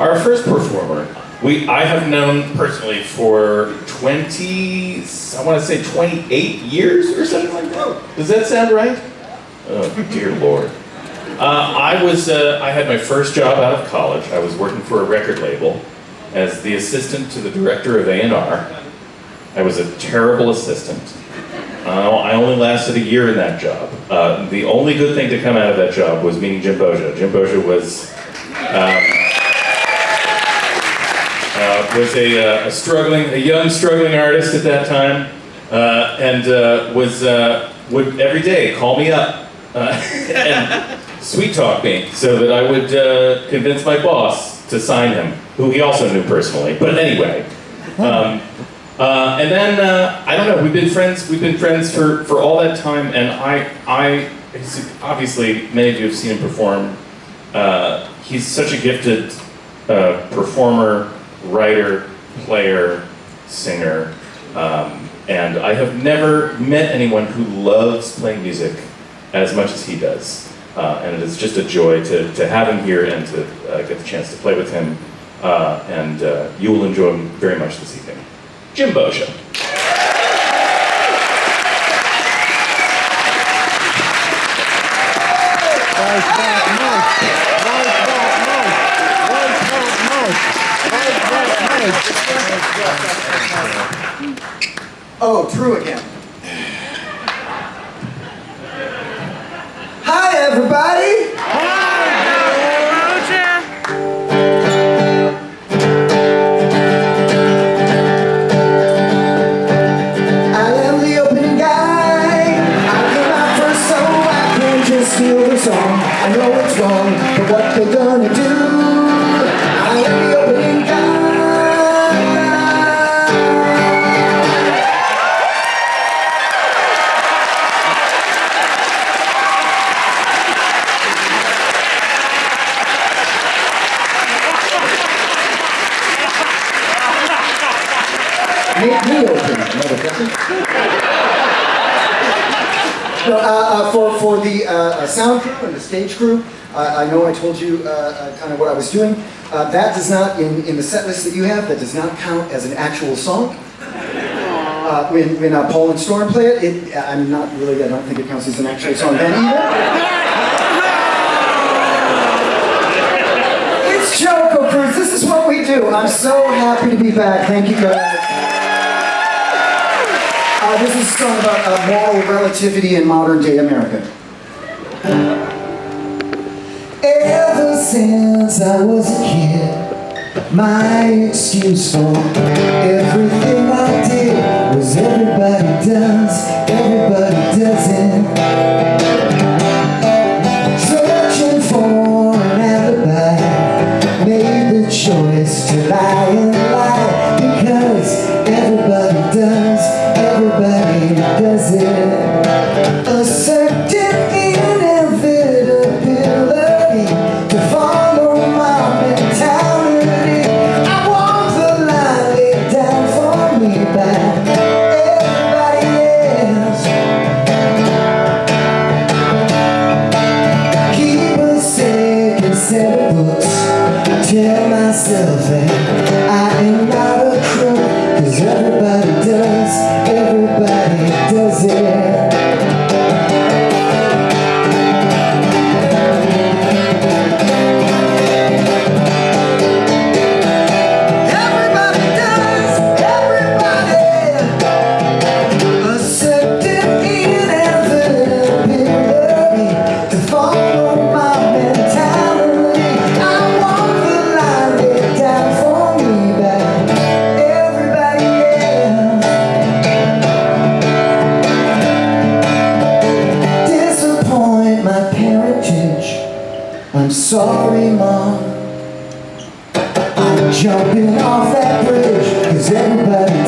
Our first performer, we I have known personally for 20, I want to say 28 years or something like that. Does that sound right? Oh, dear Lord. Uh, I was, uh, I had my first job out of college. I was working for a record label as the assistant to the director of A&R. I was a terrible assistant. Uh, I only lasted a year in that job. Uh, the only good thing to come out of that job was meeting Jim Boggia. Jim Boggia was um, uh, was a, uh, a struggling, a young struggling artist at that time, uh, and uh, was would every day call me up and sweet talk me so that I would convince my boss to sign him, who he also knew personally. But anyway. Um, uh, and then uh, I don't know. We've been friends. We've been friends for, for all that time, and I I obviously many of you have seen him perform. Uh, he's such a gifted performer, writer, player, singer, um, and I have never met anyone who loves playing music as much as he does. Uh, and it is just a joy to, to have him here and to uh, get the chance to play with him. Uh, and uh, you will enjoy him very much this evening. Jim. Nice Oh, true again. Hi, everybody. I am the opening guy. I came out first, so I can just steal the song. I know it's wrong, but what they're gonna do? Make me open, motherfucker. No, uh, uh, for, for the uh, uh, sound crew and the stage crew, I know I told you uh, uh, kind of what I was doing. Uh, that does not, in, in the set list that you have, that does not count as an actual song. Uh, when when Paul and Storm play it, it, I'm not really, I don't think it counts as an actual song then either. It's JoCo Cruise, this is what we do. I'm so happy to be back, thank you guys. Uh, this is a song about uh, moral relativity in modern day America. Ever since I was a kid, my excuse for everything everybody I'm sorry, mom. I'm jumping off that bridge, cause everybody